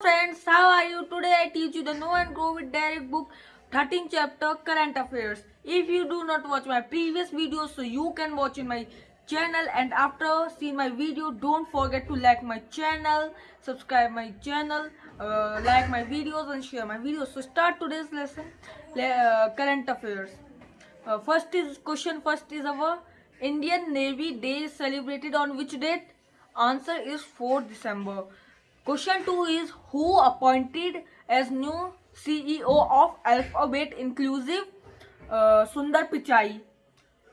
friends, how are you? Today I teach you the Know and Grow with Derek book 13 chapter current affairs. If you do not watch my previous videos, so you can watch in my channel and after seeing my video, don't forget to like my channel, subscribe my channel, uh, like my videos and share my videos. So start today's lesson, uh, current affairs. Uh, first is question first is our Indian Navy Day celebrated on which date? Answer is 4 December. Question 2 is who appointed as new CEO of Alphabet Inclusive? Uh, Sundar Pichai.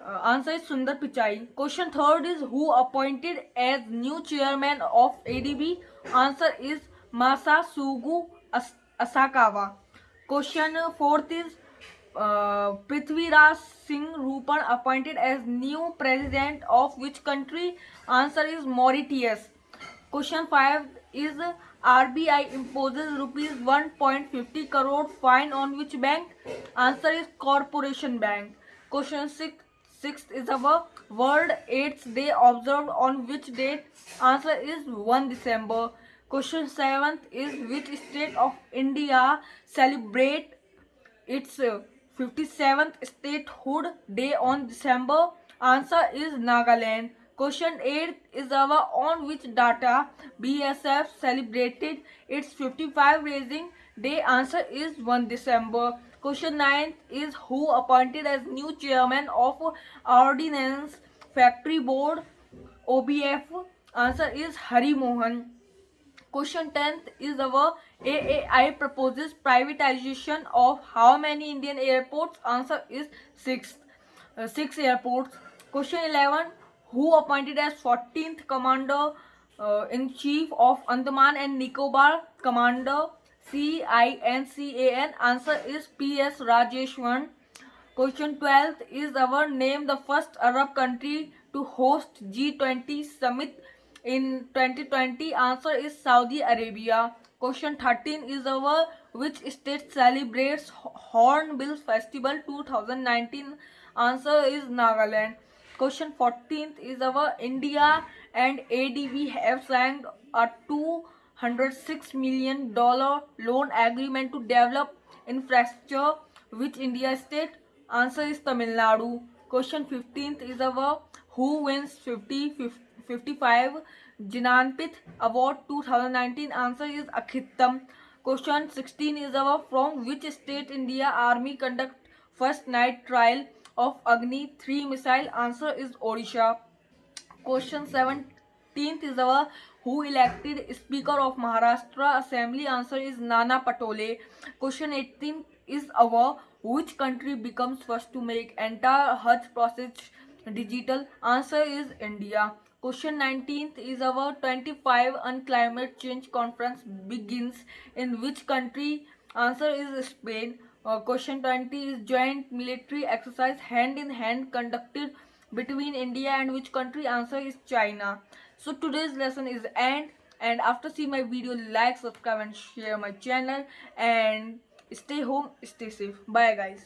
Uh, answer is Sundar Pichai. Question third is who appointed as new chairman of ADB? Answer is Masa Sugu As- Asakawa. Question fourth is uh, Prithviraj Singh Roopun appointed as new president of which country? Answer is Mauritius. Question 5 is RBI imposes rupees 1.50 crore fine on which bank? Answer is Corporation Bank. Question 6 Sixth is our World AIDS Day observed on which date? Answer is 1 December. Question 7th is which state of India celebrate its uh, 57th statehood day on December? Answer is Nagaland. Question 8 is our on which data BSF celebrated its 55 raising day? Answer is 1 December. Question 9 is who appointed as new chairman of Ordnance Factory Board OBF? Answer is Hari Mohan. Question 10th is our AAI proposes privatization of how many Indian airports? Answer is 6. Uh, 6 airports. Question 11 Who appointed as 14th Commander uh, in Chief of Andaman and Nicobar? Commander CINCAN. Answer is PS Rajeshwar. Question 12th is our name the first Arab country to host G20 summit in 2020 answer is Saudi Arabia. Question 13 is our which state celebrates Hornbill Festival 2019 answer is Nagaland. Question 14th is our India and ADB have signed a 206 million dollar loan agreement to develop infrastructure which India state answer is Tamil Nadu. Question 15th is our who wins 50 50 55 Jnanpith Award 2019 answer is Akkitham. Question 16 is our from which state India Army conduct first night trial of Agni 3 missile answer is Odisha. Question 17th is our who elected Speaker of Maharashtra Assembly answer is Nana Patole. Question 18 is our which country becomes first to make entire Hajj process digital answer is India. Question 19th is our 25 on climate change conference begins in which country? Answer is Spain. Uh, question 20 is joint military exercise hand in hand conducted between India and which country? Answer is China. So today's lesson is end and after see my video like subscribe and share my channel and stay home stay safe bye guys